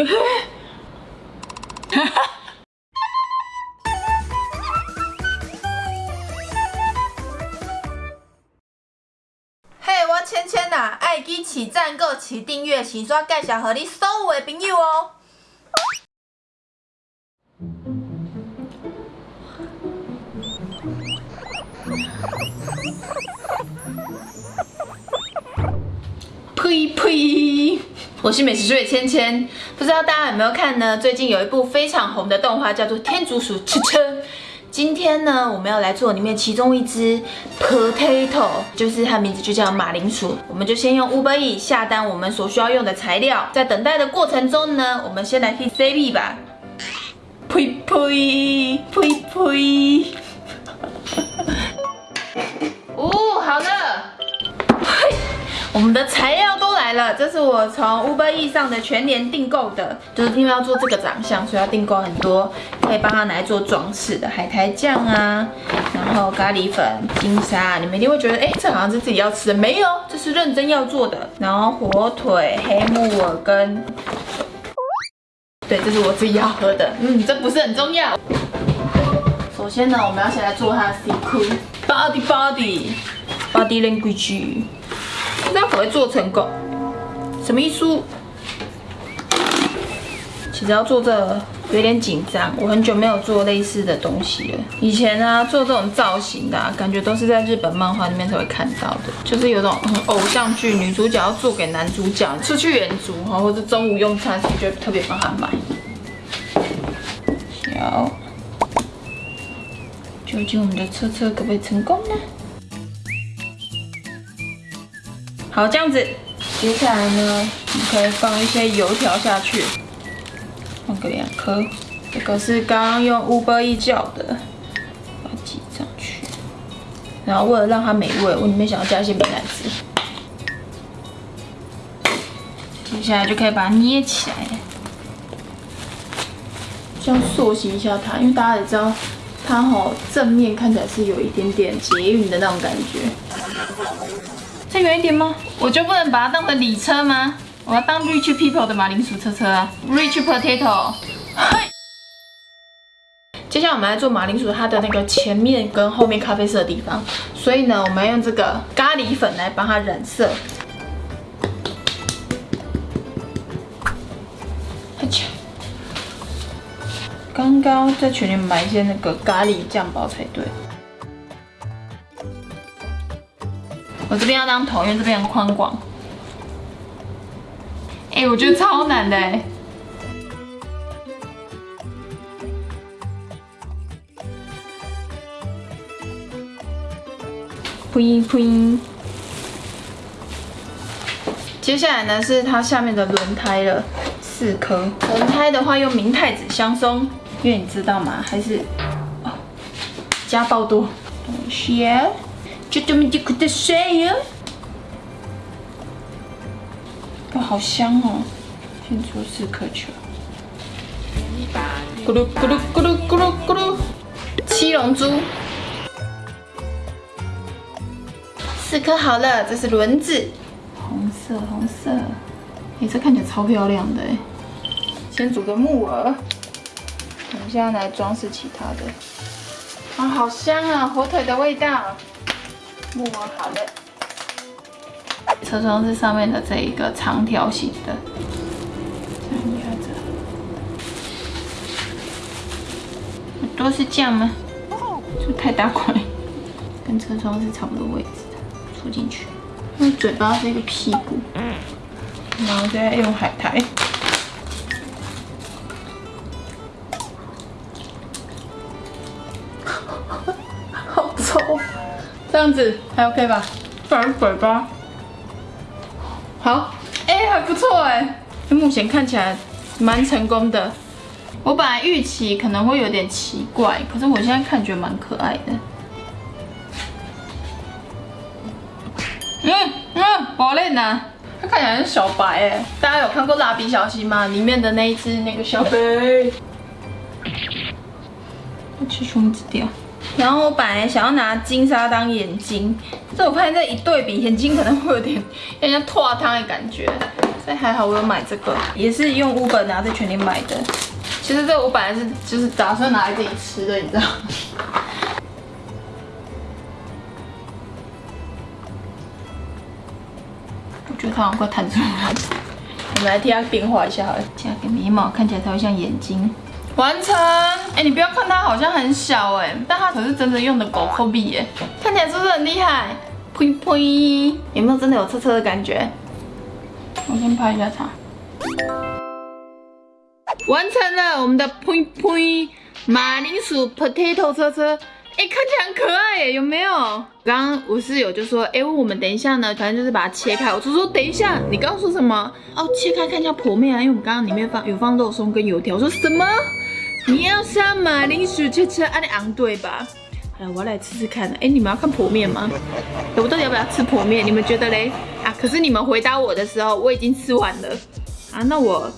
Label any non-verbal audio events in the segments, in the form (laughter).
(laughs) 嘿，我芊芊呐，爱记起赞、购、起订阅、起刷，介绍给你所有的朋友哦。呸呸！我是美食追芊芊，不知道大家有没有看呢？最近有一部非常红的动画，叫做《天竺鼠吃吃》。今天呢，我们要来做里面其中一只 potato，就是它名字就叫马铃薯。我们就先用 Uber E 下单我们所需要用的材料，在等待的过程中呢，我们先来 hit CB 吧。呸呸呸呸！哦，好了。嘿，(laughs) 我们的材料了，这是我从 Uber E 上的全年订购的，就是因为要做这个长相，所以要订购很多可以帮他拿来做装饰的海苔酱啊，然后咖喱粉、金沙，你们一定会觉得，哎，这好像是自己要吃的，没有，这是认真要做的。然后火腿、黑木耳跟，对，这是我自己要喝的，嗯，这不是很重要。首先呢，我们要先来做它的底裤 body body body language。不知道可不可以做成功？什么意思？其实要做这个有点紧张，我很久没有做类似的东西了。以前呢，做这种造型的、感觉都是在日本漫画里面才会看到的，就是有种偶像剧，女主角要做给男主角出去远足哈，或者中午用餐时就特别帮他买。小，究竟我们的车车可不可以成功呢？好，这样子，接下来呢，你可以放一些油条下去，放个两颗。这个是刚刚用 Uber E 叫的，把它挤上去。然后为了让它美味，我里面想要加一些美乃滋。接下来就可以把它捏起来，这样塑形一下它，因为大家也知道，它好正面看起来是有一点点捷运的那种感觉。再远一点吗？我就不能把它当成礼车吗？我要当 rich people 的马铃薯车车啊，rich potato。(laughs) 接下来我们来做马铃薯它的那个前面跟后面咖啡色的地方，所以呢，我们要用这个咖喱粉来帮它染色。刚刚在群里买一些那个咖喱酱包才对。我这边要当头，因为这边很宽广。哎，我觉得超难的哎。噗噗。接下来呢是它下面的轮胎了，四颗。轮胎的话用明太子香松，因为你知道吗？还是哦，加爆多。share。就这么几颗的水哟，哇，好香哦！先做四颗球，咕噜咕噜咕噜咕噜咕噜，七龙珠，四颗好了，这是轮子，红色红色，哎，这看起来超漂亮的哎！先煮个木耳，我们现在来装饰其他的，啊，好香啊，火腿的味道。木耳好了，车窗是上面的这一个长条形的，这样压着。都是这样吗？就太大块，跟车窗是差不多位置的，戳进去。那嘴巴是一个屁股，然后再用海苔。样子还 OK 吧？反嘴巴，好，哎，还不错哎，目前看起来蛮成功的。我本来预期可能会有点奇怪，可是我现在看觉得蛮可爱的。嗯嗯，宝贝呢？它看起来是小白哎，大家有看过蜡笔小新吗？里面的那一只那个小白，(laughs) 我吃虫子掉。然后我本来想要拿金沙当眼睛，但我发现这一对比，眼睛可能会有点让人家脱汤的感觉。所以还好我有买这个，也是用乌本拿在全联买的。其实这个我本来是就是打算拿来自己吃的，你知道吗？我觉得它好像快弹出来了。我们来替它变化一下好了，加个眉毛，看起来才会像眼睛。完成！哎，你不要看它好像很小哎，但它可是真的用的狗抠笔耶，看起来是不是很厉害？呸呸，有没有真的有车车的感觉？我先拍一下它。完成了我们的呸呸马铃薯 potato 车车，哎，看起来很可爱耶，有没有？刚刚我室友就说，哎，我们等一下呢，反正就是把它切开。我就说等一下，你刚刚说什么？哦，切开看一下剖面啊，因为我们刚刚里面放有放肉松跟油条。我说什么？你要杀马铃薯切切啊？你昂对吧？好，我要来吃吃看。哎，你们要看婆面吗？我到底要不要吃婆面？你们觉得嘞？啊，可是你们回答我的时候，我已经吃完了。啊，那我。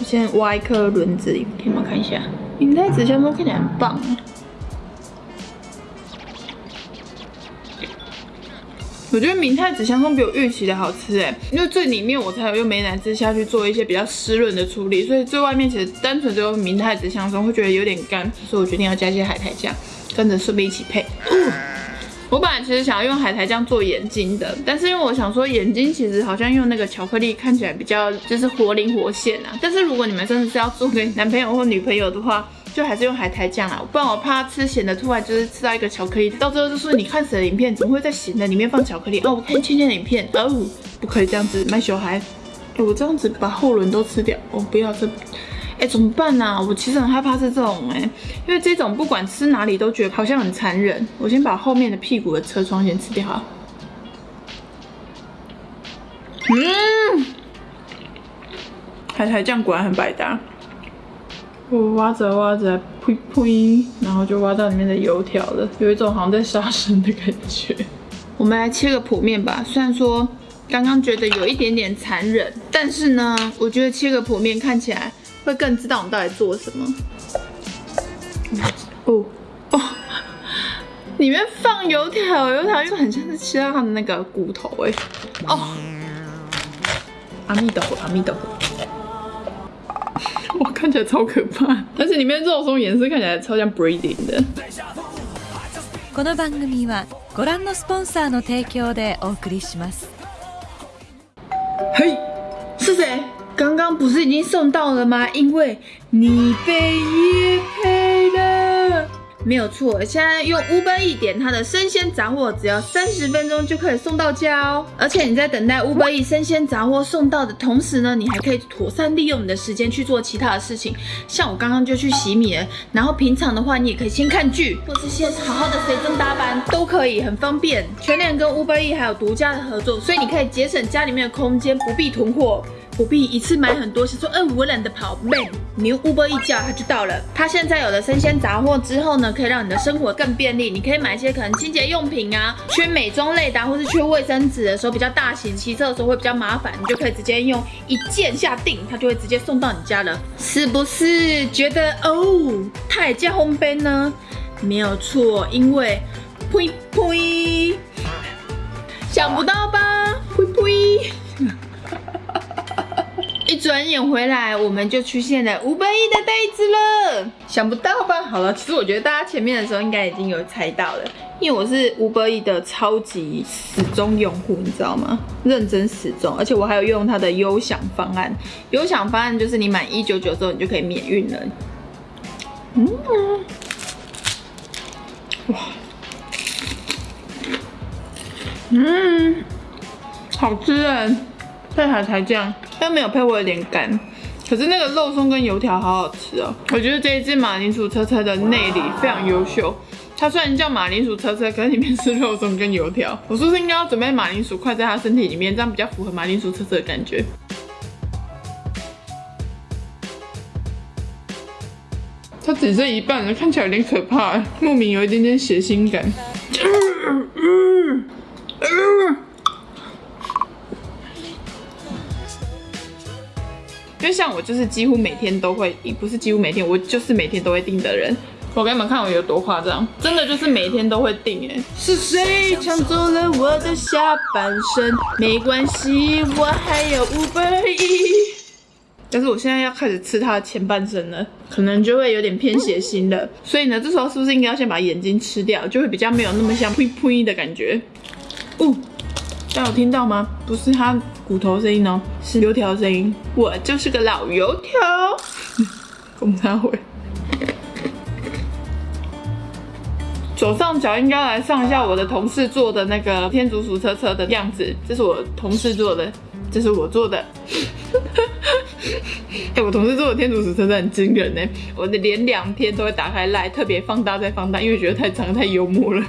我先挖一颗轮子，给你们？看一下，明太子香松看起来很棒。我觉得明太子香松比我预期的好吃哎，因为最里面我才有用美乃滋下去做一些比较湿润的处理，所以最外面其实单纯只有明太子香松会觉得有点干，所以我决定要加一些海苔酱，跟着顺便一起配。我本来其实想要用海苔酱做眼睛的，但是因为我想说眼睛其实好像用那个巧克力看起来比较就是活灵活现啊。但是如果你们真的是要做给男朋友或女朋友的话，就还是用海苔酱啊，不然我怕吃咸的突然就是吃到一个巧克力，到最后就说你看谁的影片怎么会在咸的里面放巧克力？哦，我看倩倩的影片，哦，不可以这样子卖小孩，我这样子把后轮都吃掉，我不要这。哎，怎么办呢？我其实很害怕是这种哎，因为这种不管吃哪里都觉得好像很残忍。我先把后面的屁股的车窗先吃掉。嗯，海苔酱果然很百搭。我挖着挖着，噗噗，然后就挖到里面的油条了，有一种好像在杀生的感觉。我们来切个剖面吧，虽然说刚刚觉得有一点点残忍，但是呢，我觉得切个剖面看起来。会更知道我们到底做什么。哦哦，里面放油条，油条又很像是吃到它的那个骨头哎。哦，阿弥陀佛，阿弥陀佛。哇，看起来超可怕，而且里面肉松颜色看起来超像 breeding 的。この番組はご覧のスポンサーの提供でお送りします。嘿，是谁？刚刚不是已经送到了吗？因为你被约配了， 没有错。现在用 Uber 一点它的生鲜杂货，只要三十分钟就可以送到家哦。而且你在等待 Uber 一生鲜杂货送到的同时呢，你还可以妥善利用你的时间去做其他的事情。像我刚刚就去洗米了，然后平常的话你也可以先看剧，或是先好好的随身搭班，都可以，很方便。全联跟 Uber 一还有独家的合作，所以你可以节省家里面的空间，不必囤货。不必一次买很多，想说，嗯，我懒得跑，man，你用 Uber 一叫它就到了。它现在有了生鲜杂货之后呢，可以让你的生活更便利。你可以买一些可能清洁用品啊，缺美妆类的，或是缺卫生纸的时候比较大型，骑车的时候会比较麻烦，你就可以直接用一键下定，它就会直接送到你家了，是不是觉得哦，它也叫烘焙呢？没有错，因为呸呸，想不到吧？呸呸。一转眼回来，我们就出现了五百亿的袋子了，想不到吧？好了，其实我觉得大家前面的时候应该已经有猜到了，因为我是五百亿的超级始终用户，你知道吗？认真始终，而且我还有用它的优享方案。优享方案就是你满一九九之后，你就可以免运了。嗯，哇，嗯，好吃哎，配海苔酱。但没有配，我有点干。可是那个肉松跟油条好好吃哦。我觉得这一只马铃薯车车的内里非常优秀。它虽然叫马铃薯车车，可是里面是肉松跟油条。我是不是应该要准备马铃薯块在它身体里面，这样比较符合马铃薯车车的感觉？它只剩一半了，看起来有点可怕，莫名有一点点血腥感。因为像我就是几乎每天都会，不是几乎每天，我就是每天都会订的人。我给你们看我有多夸张，真的就是每天都会订哎。是谁抢走了我的下半身？没关系，我还有五百亿。(laughs) 但是我现在要开始吃它的前半身了，可能就会有点偏血腥了。所以呢，这时候是不是应该要先把眼睛吃掉，就会比较没有那么像噗噗的感觉？哦，大家有听到吗？不是它骨头声音哦，是油条声音。我就是个老油条，(laughs) 公他会。左上角应该来上一下我的同事做的那个天竺鼠车车的样子，这是我同事做的，这是我做的。(laughs) 哎，我同事做的天竺鼠车车很惊人呢，我的连两天都会打开来特别放大再放大，因为觉得太长太幽默了。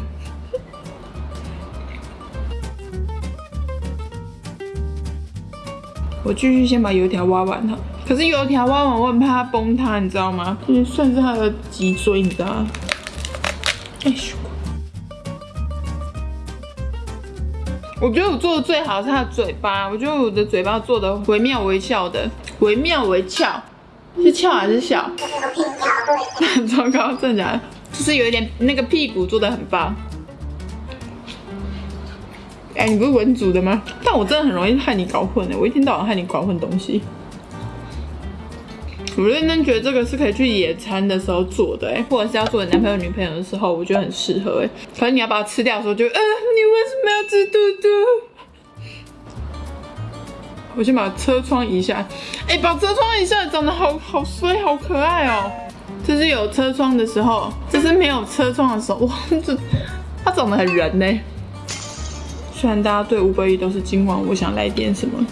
我继续先把油条挖完它，可是油条挖完我很怕它崩塌，你知道吗？这算是它的脊椎，你知道吗？哎咻！我觉得我做的最好是它的嘴巴，我觉得我的嘴巴做的惟妙惟肖的，惟妙惟肖，是翘还是笑？(laughs) 糟糕，真的假的？就是有一点那个屁股做的很棒。哎，你不是文组的吗？但我真的很容易害你搞混的，我一天到晚害你搞混东西。我认真觉得这个是可以去野餐的时候做的，哎，或者是要做你男朋友女朋友的时候，我觉得很适合，哎。可是你要把它吃掉的时候，就，呃，你为什么要吃嘟嘟？我先把车窗移下，哎，把车窗移下，长得好好衰，好可爱哦。这是有车窗的时候，这是没有车窗的时候，哇，这它长得很人呢。虽然大家对五百亿都是今晚我想来点什么。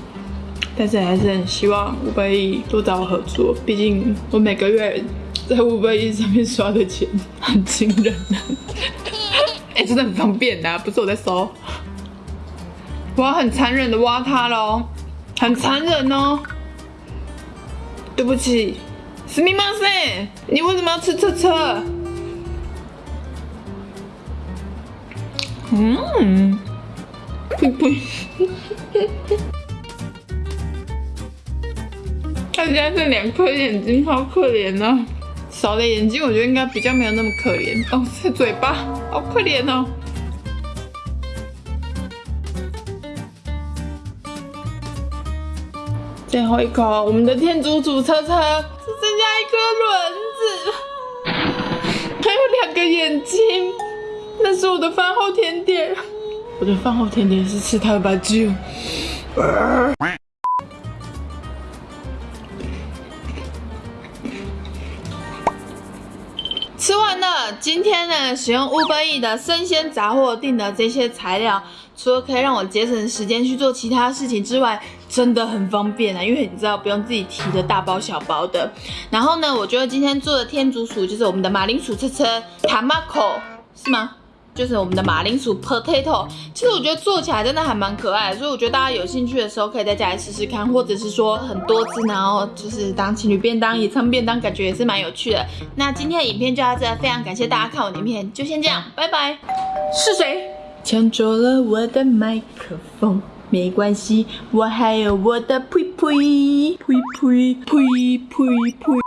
但是还是很希望五百亿多找我合作，毕竟我每个月在五百亿上面刷的钱很惊人啊！(laughs) 哎，真的很方便呐，不是我在收，我要很残忍的挖它喽，很残忍哦！对不起，史密马森，你为什么要吃车车？嗯，不。(laughs) 他家这两颗眼睛，好可怜哦。少了眼睛，我觉得应该比较没有那么可怜哦。是嘴巴，好可怜哦。最后一口，我们的天竺鼠车车只剩下一颗轮子，(laughs) 还有两个眼睛。那是我的饭后甜点，我的饭后甜点是吃它的吧唧。吃完了，今天呢，使用 Uber E 的生鲜杂货订的这些材料，除了可以让我节省时间去做其他事情之外，真的很方便啊！因为你知道不用自己提的大包小包的。然后呢，我觉得今天做的天竺鼠就是我们的马铃薯车车 Tamako，是吗？就是我们的马铃薯 potato，其实我觉得做起来真的还蛮可爱，所以我觉得大家有兴趣的时候可以在家里试试看，或者是说很多只，然后就是当情侣便当、野餐便当，感觉也是蛮有趣的。那今天的影片就到这，非常感谢大家看我的影片，就先这样，拜拜。是谁抢走了我的麦克风？没关系，我还有我的呸呸呸呸呸呸呸。